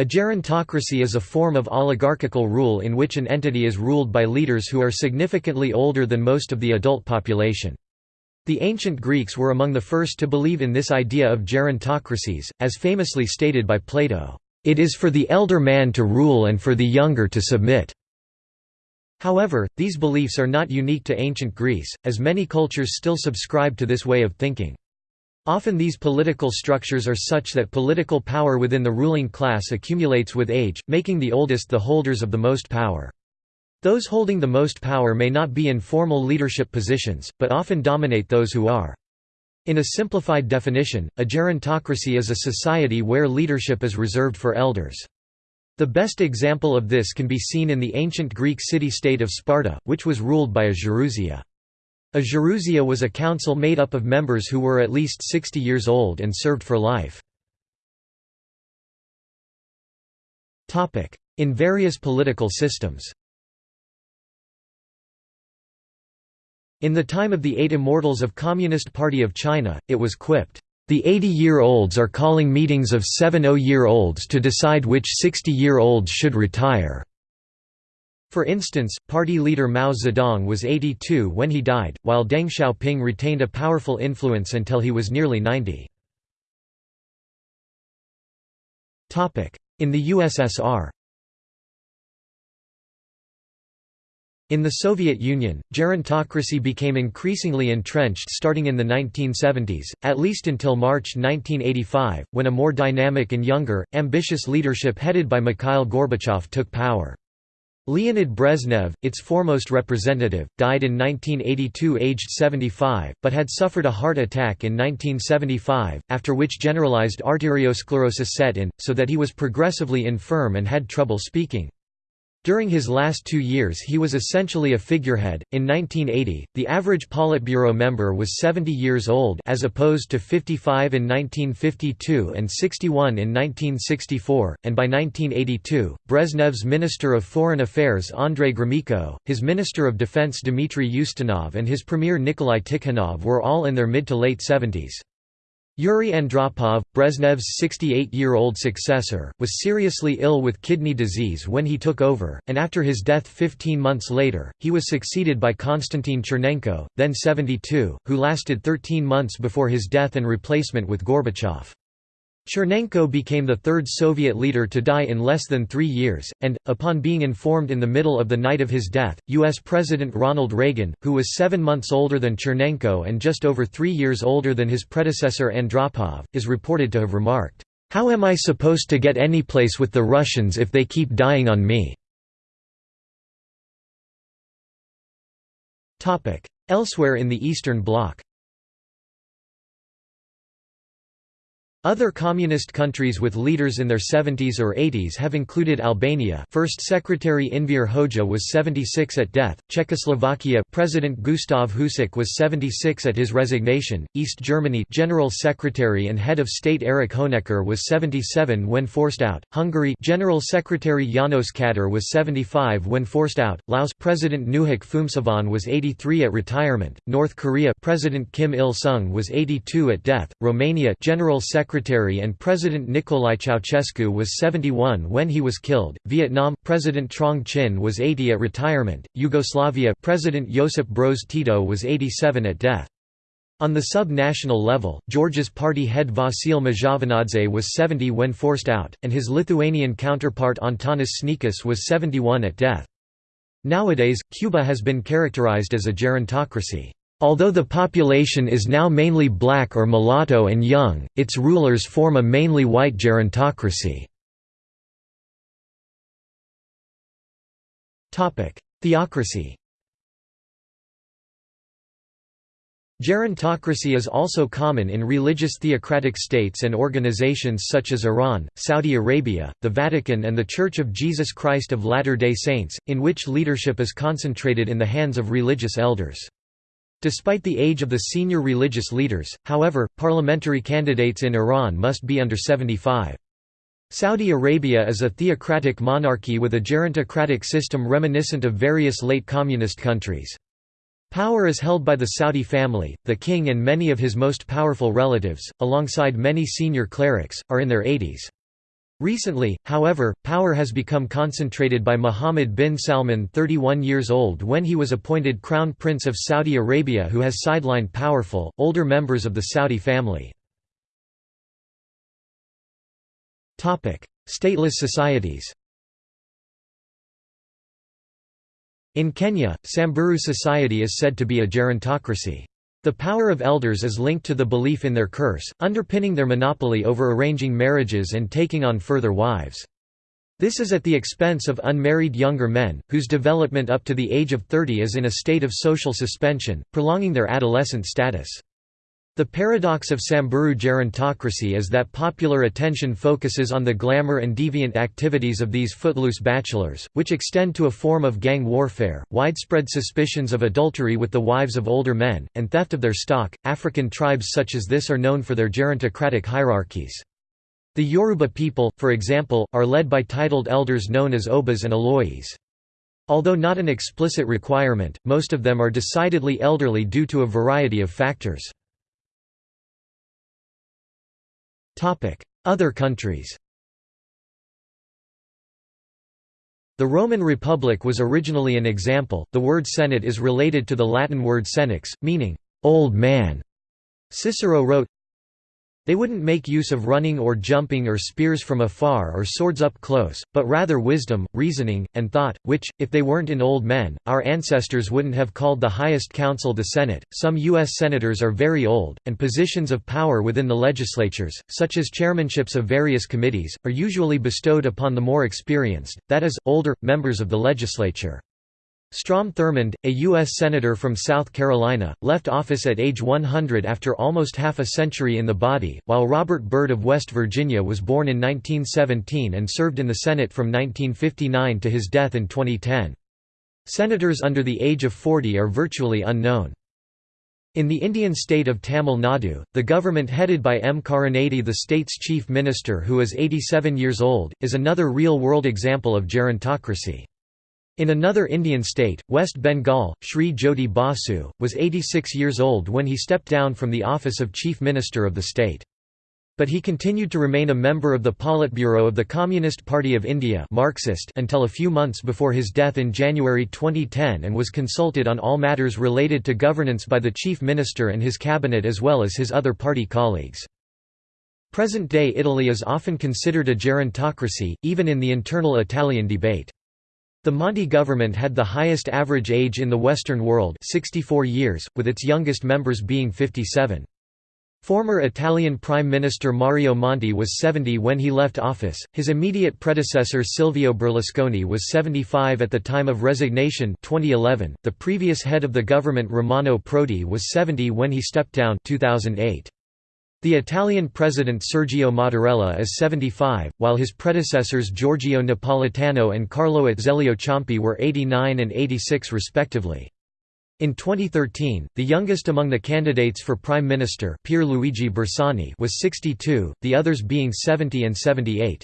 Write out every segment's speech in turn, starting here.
A gerontocracy is a form of oligarchical rule in which an entity is ruled by leaders who are significantly older than most of the adult population. The ancient Greeks were among the first to believe in this idea of gerontocracies, as famously stated by Plato, "...it is for the elder man to rule and for the younger to submit." However, these beliefs are not unique to ancient Greece, as many cultures still subscribe to this way of thinking. Often these political structures are such that political power within the ruling class accumulates with age, making the oldest the holders of the most power. Those holding the most power may not be in formal leadership positions, but often dominate those who are. In a simplified definition, a gerontocracy is a society where leadership is reserved for elders. The best example of this can be seen in the ancient Greek city-state of Sparta, which was ruled by a gerousia. A gerousia was a council made up of members who were at least 60 years old and served for life. In various political systems In the time of the Eight Immortals of Communist Party of China, it was quipped, "...the 80-year-olds are calling meetings of 70-year-olds to decide which 60-year-olds should retire." For instance, party leader Mao Zedong was 82 when he died, while Deng Xiaoping retained a powerful influence until he was nearly 90. In the USSR In the Soviet Union, gerontocracy became increasingly entrenched starting in the 1970s, at least until March 1985, when a more dynamic and younger, ambitious leadership headed by Mikhail Gorbachev took power. Leonid Brezhnev, its foremost representative, died in 1982 aged 75, but had suffered a heart attack in 1975, after which generalized arteriosclerosis set in, so that he was progressively infirm and had trouble speaking. During his last two years he was essentially a figurehead. In 1980, the average Politburo member was 70 years old as opposed to 55 in 1952 and 61 in 1964, and by 1982, Brezhnev's Minister of Foreign Affairs Andrei Gromyko, his Minister of Defense Dmitry Ustinov and his Premier Nikolai Tikhonov were all in their mid to late 70s. Yuri Andropov, Brezhnev's 68-year-old successor, was seriously ill with kidney disease when he took over, and after his death 15 months later, he was succeeded by Konstantin Chernenko, then 72, who lasted 13 months before his death and replacement with Gorbachev. Chernenko became the third Soviet leader to die in less than three years, and, upon being informed in the middle of the night of his death, U.S. President Ronald Reagan, who was seven months older than Chernenko and just over three years older than his predecessor Andropov, is reported to have remarked, "'How am I supposed to get any place with the Russians if they keep dying on me?' Elsewhere in the Eastern Bloc Other communist countries with leaders in their 70s or 80s have included Albania. First Secretary Enver Hoxha was 76 at death, Czechoslovakia President Gustav Husák was 76 at his resignation, East Germany General Secretary and Head of State Erich Honecker was 77 when forced out, Hungary General Secretary János Kadar was 75 when forced out, Laos President Nouhak Phoumsavanh was 83 at retirement, North Korea President Kim Il-sung was 82 at death, Romania General Secretary secretary and President Nicolae Ceausescu was 71 when he was killed. Vietnam President Truong Chinh was 80 at retirement. Yugoslavia President Josip Broz Tito was 87 at death. On the sub-national level, Georgia's party head Vasil Mzhavanadze was 70 when forced out, and his Lithuanian counterpart Antanas Sniečkus was 71 at death. Nowadays, Cuba has been characterized as a gerontocracy. Although the population is now mainly black or mulatto and young, its rulers form a mainly white gerontocracy. Theocracy Gerontocracy is also common in religious theocratic states and organizations such as Iran, Saudi Arabia, the Vatican and the Church of Jesus Christ of Latter-day Saints, in which leadership is concentrated in the hands of religious elders. Despite the age of the senior religious leaders, however, parliamentary candidates in Iran must be under 75. Saudi Arabia is a theocratic monarchy with a gerontocratic system reminiscent of various late communist countries. Power is held by the Saudi family, the king and many of his most powerful relatives, alongside many senior clerics, are in their 80s. Recently, however, power has become concentrated by Mohammed bin Salman 31 years old when he was appointed Crown Prince of Saudi Arabia who has sidelined powerful, older members of the Saudi family. Stateless societies In Kenya, Samburu society is said to be a gerontocracy. The power of elders is linked to the belief in their curse, underpinning their monopoly over arranging marriages and taking on further wives. This is at the expense of unmarried younger men, whose development up to the age of 30 is in a state of social suspension, prolonging their adolescent status. The paradox of Samburu gerontocracy is that popular attention focuses on the glamour and deviant activities of these footloose bachelors, which extend to a form of gang warfare, widespread suspicions of adultery with the wives of older men, and theft of their stock. African tribes such as this are known for their gerontocratic hierarchies. The Yoruba people, for example, are led by titled elders known as Obas and Oloyes. Although not an explicit requirement, most of them are decidedly elderly due to a variety of factors. Other countries The Roman Republic was originally an example. The word senate is related to the Latin word senex, meaning old man. Cicero wrote, they wouldn't make use of running or jumping or spears from afar or swords up close, but rather wisdom, reasoning, and thought, which, if they weren't in old men, our ancestors wouldn't have called the highest council the Senate. Some U.S. senators are very old, and positions of power within the legislatures, such as chairmanships of various committees, are usually bestowed upon the more experienced, that is, older, members of the legislature. Strom Thurmond, a U.S. Senator from South Carolina, left office at age 100 after almost half a century in the body, while Robert Byrd of West Virginia was born in 1917 and served in the Senate from 1959 to his death in 2010. Senators under the age of 40 are virtually unknown. In the Indian state of Tamil Nadu, the government headed by M. Karunanidhi the state's chief minister who is 87 years old, is another real-world example of gerontocracy. In another Indian state, West Bengal, Sri Jyoti Basu, was 86 years old when he stepped down from the office of Chief Minister of the state. But he continued to remain a member of the Politburo of the Communist Party of India Marxist until a few months before his death in January 2010 and was consulted on all matters related to governance by the Chief Minister and his cabinet as well as his other party colleagues. Present-day Italy is often considered a gerontocracy, even in the internal Italian debate. The Monti government had the highest average age in the Western world 64 years, with its youngest members being 57. Former Italian Prime Minister Mario Monti was 70 when he left office, his immediate predecessor Silvio Berlusconi was 75 at the time of resignation 2011. .The previous head of the government Romano Prodi was 70 when he stepped down 2008. The Italian president Sergio Mattarella is 75, while his predecessors Giorgio Napolitano and Carlo Azeglio Ciampi were 89 and 86 respectively. In 2013, the youngest among the candidates for Prime Minister Pierluigi Bersani was 62, the others being 70 and 78.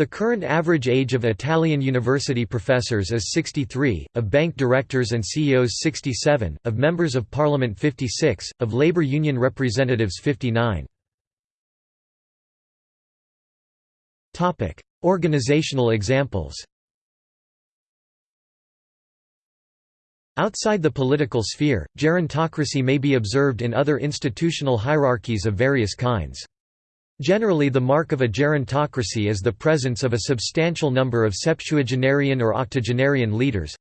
The current average age of Italian university professors is 63, of bank directors and CEOs 67, of members of parliament 56, of labor union representatives 59. Topic: Organizational examples Outside the political sphere, gerontocracy may be observed in other institutional hierarchies of various kinds. Generally the mark of a gerontocracy is the presence of a substantial number of septuagenarian or octogenarian leaders.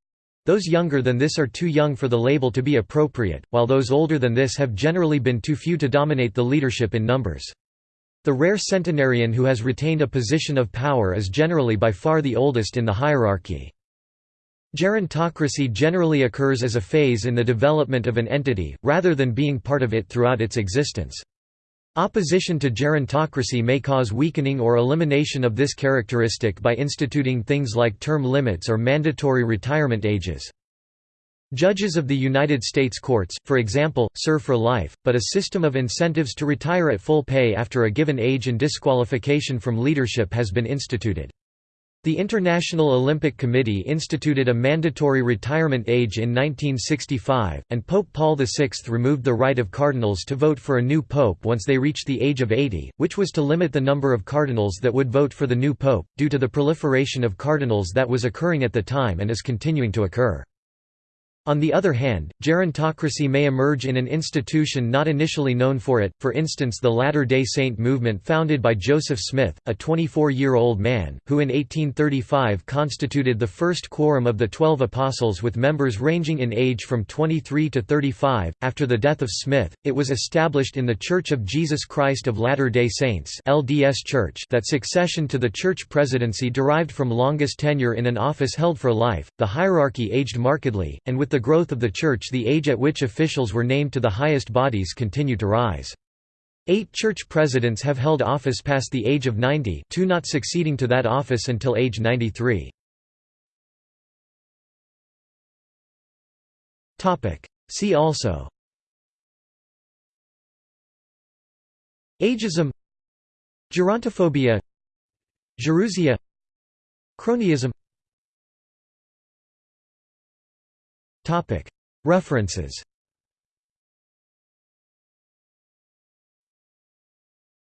Those younger than this are too young for the label to be appropriate, while those older than this have generally been too few to dominate the leadership in numbers. The rare centenarian who has retained a position of power is generally by far the oldest in the hierarchy. Gerontocracy generally occurs as a phase in the development of an entity, rather than being part of it throughout its existence. Opposition to gerontocracy may cause weakening or elimination of this characteristic by instituting things like term limits or mandatory retirement ages. Judges of the United States courts, for example, serve for life, but a system of incentives to retire at full pay after a given age and disqualification from leadership has been instituted. The International Olympic Committee instituted a mandatory retirement age in 1965, and Pope Paul VI removed the right of cardinals to vote for a new pope once they reached the age of 80, which was to limit the number of cardinals that would vote for the new pope, due to the proliferation of cardinals that was occurring at the time and is continuing to occur. On the other hand, gerontocracy may emerge in an institution not initially known for it, for instance the Latter-day Saint movement founded by Joseph Smith, a 24-year-old man, who in 1835 constituted the first quorum of the Twelve Apostles with members ranging in age from 23 to 35. After the death of Smith, it was established in the Church of Jesus Christ of Latter-day Saints LDS Church that succession to the church presidency derived from longest tenure in an office held for life. The hierarchy aged markedly, and with the growth of the Church the age at which officials were named to the highest bodies continued to rise. Eight church presidents have held office past the age of 90 two not succeeding to that office until age 93. See also. Ageism. Gerontophobia. Gerousia Cronyism References